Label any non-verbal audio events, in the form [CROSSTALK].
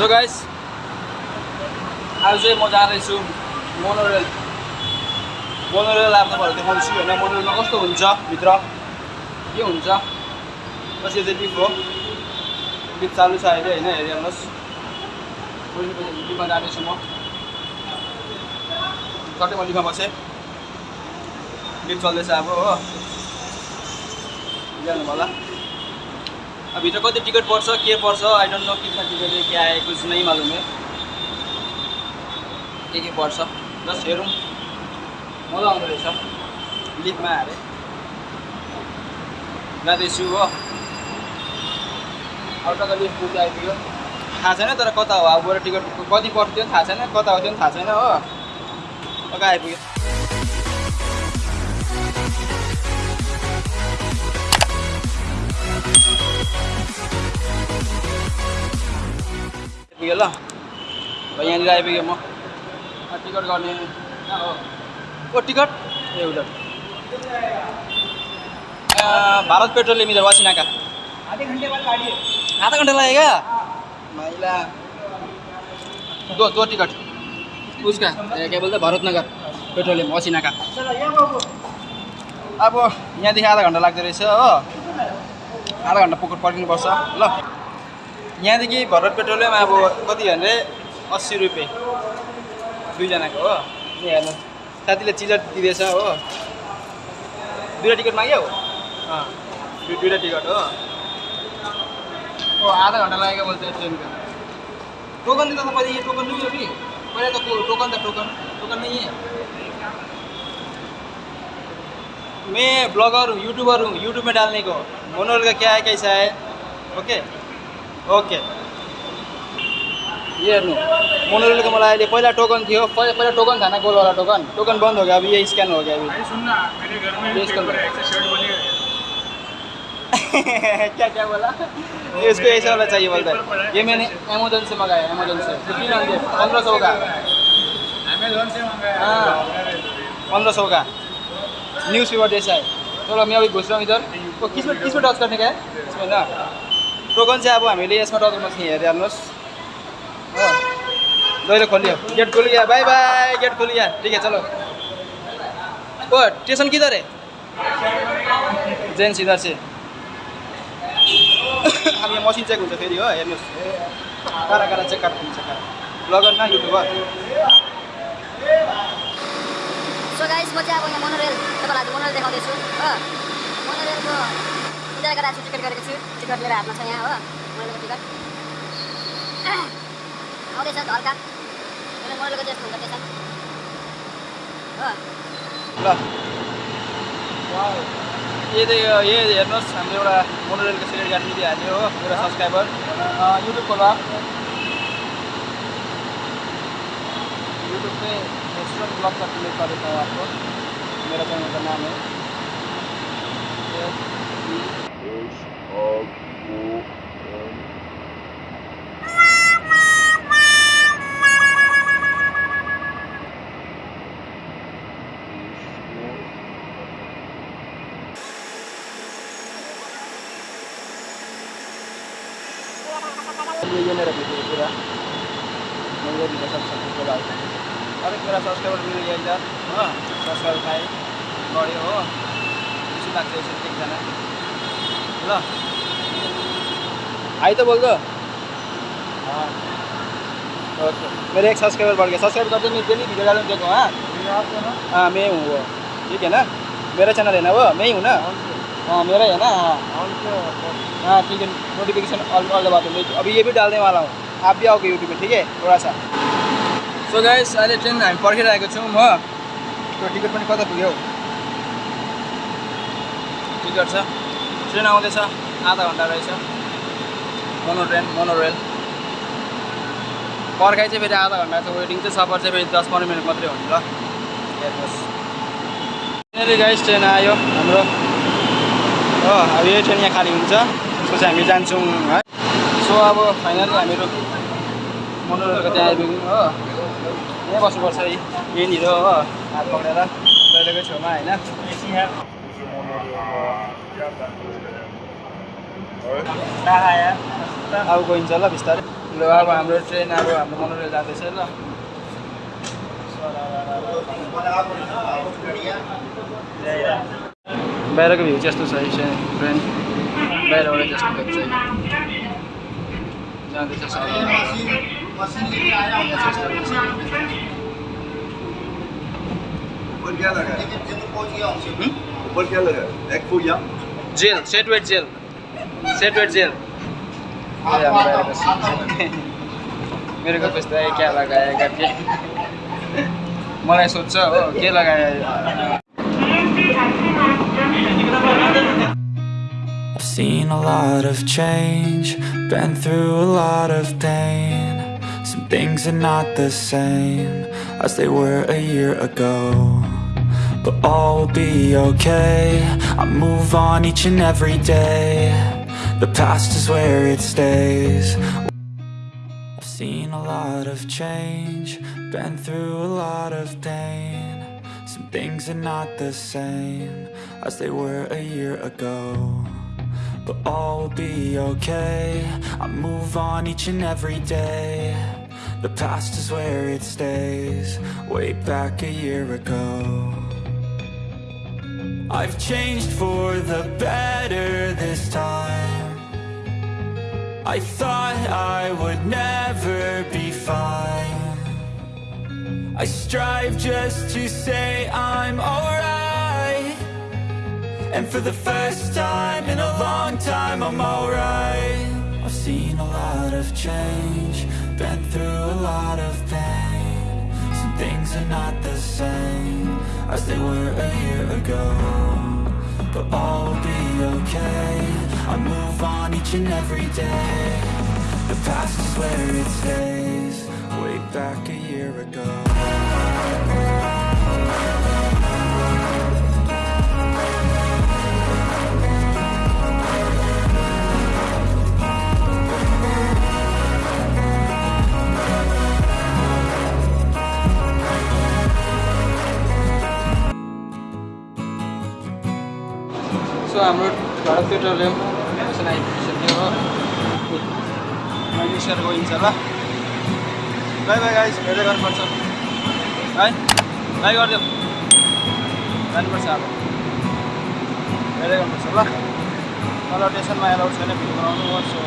So guys आज चाहिँ म जाँदैछु मोनोरेल मोनोरेल अब तपाईँहरू देखाउँछु होइन। मोनोरेलमा कस्तो हुन्छ भित्र? के हुन्छ? बस चाहिँ लिफ्ट हो? लिफ्ट चालु छ अहिले होइन हेरिहाल्नुहोस्। लिफ्टमा जाँदैछु म। चट्टै म बसेँ लिफ्ट चल्दैछ अब हो। जानु होला। अब भित्र कति टिकट पर्छ के पर्छ आई डोन्ट नो कितना टिकट है क्या है कुछ नहीं मालूम है के के पर्छ जस्ट हेरौँ। मजा आउँदो रहेछ। लिफ्टमा अरे जाँदैछु हो। अब त लिफ्ट पुग्दै आइपुग्यो। थाहा छैन तर कता हो? अब गएर टिकट कति पर्थ्यो थाहा छैन। कता पनि थाहा छैन हो। कता आइपुग्यो? आइपुग्यो ल अब यहाँनिर आइपुग्यो म टिकट गर्ने ओ टिकट ए भारत पेट्रोलियम इधर वासिना का आधे घंटा लगेगा महिला दो दो टिकट उसका ए, क्या बोलते हैं, भरत नगर पेट्रोलियम वासिना का चलो ये बाबू अब यहाँदेखि आधा घन्टा लाग्दो रहेछ हो आधा घन्टा पुग्नु पर्खिनुपर्छ ल यहाँदेखि भरत पेट्रोलियम अब कति भने अस्सी रुपियाँ। दुईजनाको हो? हेर्नु। साथीले चिजर दिँदैछ हो। दुईवटा टिकट माग्यो? अँ। दुई दुईवटा टिकट हो। ओ आधा घन्टा लागेको बोल्छ ट्रेन का टोकन दिँदा त ये टोकन है अभी पहले तो को- टोकन था टोकन टोकन है मैं ब्लॉगर हूँ यूट्यूबर हूँ यूट्यूब में डालने को मोनोल का क्या है कैसा है ओके। ओके। ये हेर्नु। मोनोरेलको मलाई अहिले पहिला टोकन थियो पहिला टोकन थिएन गोलवाला टोकन? टोकन बंद हो गया अब ये स्क्यान हो गया अभी। मेरे घर में [LAUGHS] क्या क्या बोला? ये उसको ऐसा वाला चाहिए बोलता है ये मैंने अमेजोन से मंगाया अमेजोन से। फिफ्टीन हंड्रेड पंद्रह सौ का अमेजोन से मंगाया। हाँ। पंद्रह सौ का न्यूज़ पेपर जैसा है चलो मैं अभी घुस रहा हूँ इधर। तो किसमें किसमें टच करने का है इसमें ना? टोकन चाहिँ अब हामीले यसमा गर्नु चाहिँ हेरिहाल्नुहोस्। हो। जहिले खोलियो। गेट खुल गया बाय बाय गेट खुल गया ठीक है चलो। ओ स्टेशन किधर है? जेन्स इधर से अब यहाँ मसिन चेक हुन्छ फेरि हो हेर्नुहोस्। कारा कारा चेक कारा हुन्छ ब्लगर न युट्युबर सो गाइस म चाहिँ अब यहाँ मोनोरेल तपाईँलाई आज मोनोरेल देखाउँदैछु। हो। मोनोरेलको इन्जोय गरेर छु टिकट गरेको छु। टिकट मेरो हातमा छ यहाँ हो। मोनोरेलको टिकट। [CLEARS THROAT] आउँदैछ मेरो मोनोरेलको जस्तो हुन्छ त्यसमा हो। ल। यो चाहिँ यो यो हेर्नुहोस् हाम्रो एउटा मोनोरेलको सिलेक्ट गाडी दिइहाल्यो हो मेरो सब्सक्राइबर। युट्युब खोला यूट्यूब पे रेस्टोरेंट ब्लॉग का क्लिक कर देता हूँ आपको मेरा चैनल का नाम है। ये ये मेरा है पूरा मैं ये वीडियो सब सब को डालता हूँ और एक मेरा सब्सक्राइबर मिल गया इधर हाँ सब्सक्राइबर पाएँ बढ्यो हो खुसी लाग्छ यसरी एकजना ल आई तो बोल दो हाँ ओके मेरे एक सब्सक्राइबर बढ़ गया सब्सक्राइब करते नहीं डेली वीडियो डालूँ देखो हाँ हाँ मैं हूँ वो ठीक है ना मेरा चैनल है ना वो मैं ही हूँ ना हाँ मेरा ही है ना। हाँ ठीक है नोटिफिकेशन ऑल ऑल दबा दो अभी ये भी डालने वाला हूँ। आप भी आओगे यूट्यूब में ठीक है? थोड़ा सा सो गाइस अहिले ट्रेन हामी पर्खिरहेको छौँ हो त्यो टिकट पनि कता पुग्यो हौ? टिकट छ ट्रेन आउँदैछ आधा घन्टा रहेछ मोनो ट्रेन मोनो रेल पर्खाइ चाहिँ फेरि आधा घन्टा छ वेटिङ चाहिँ सफर चाहिँ फेरि दस पन्ध्र मिनट मात्रै हुन्छ ल हेर्नुहोस् गाइस ट्रेन आयो हाम्रो हो अब यही ट्रेन यहाँ खाली हुन्छ। त्यसको चाहिँ हामी जान्छौँ है। सो अब फाइनली हामीहरू मोनोरेलको त्यहाँ आइपुग्यौँ हो। यहीँ बस्नुपर्छ यहीँनिर हो। हात पक्रेर दैलेकै छेउमा होइन। अब गइन्छ ल बिस्तारै। ल अब हाम्रो ट्रेन अब हाम्रो मनोरेल जाँदैछ ल। बाहिरको भ्यू चाहिँ यस्तो छ यो ट्रेन बाहिरबाट जस्तो देख्छ जाँदैछ ऊपर क्या लगा है? ऊपर क्या लगा है? एक फुट या? Gel set wet gel. Set wet gel. मेरो को त्यस्तै क्या लगाए करके। मलाई सोध्छ हो के लगाए seen a lot of change, been through a lot of pain. Some things are not the same as they were a year ago. But all will be okay. I move on each and every day. The past is where it stays. I've seen a lot of change, been through a lot of pain. Some things are not the same as they were a year ago. But all will be okay. I move on each and every day. The past is where it stays. Way back a year ago. I've changed for the better this time. I thought I would never be fine. I strive just to say I'm alright. And for the first time in a long time, I'm alright. I've seen a lot of change, been through a lot of pain. Some things are not the same as they were a year ago. But all will be okay. I move on each and every day. The past is where it stays, way back a year ago. So हाम्रो Bharat petroleum station आइपुगिसक्यो हो। Share गइन्छ ल। By by guys भेट्दै गर्नुपर्छ। है? By गरिदियो। जानुपर्छ अब। भेट्दै गर्नुपर्छ ल। तल स्टेसनमा एलाउड छैन भिडियो बनाउनु हो सो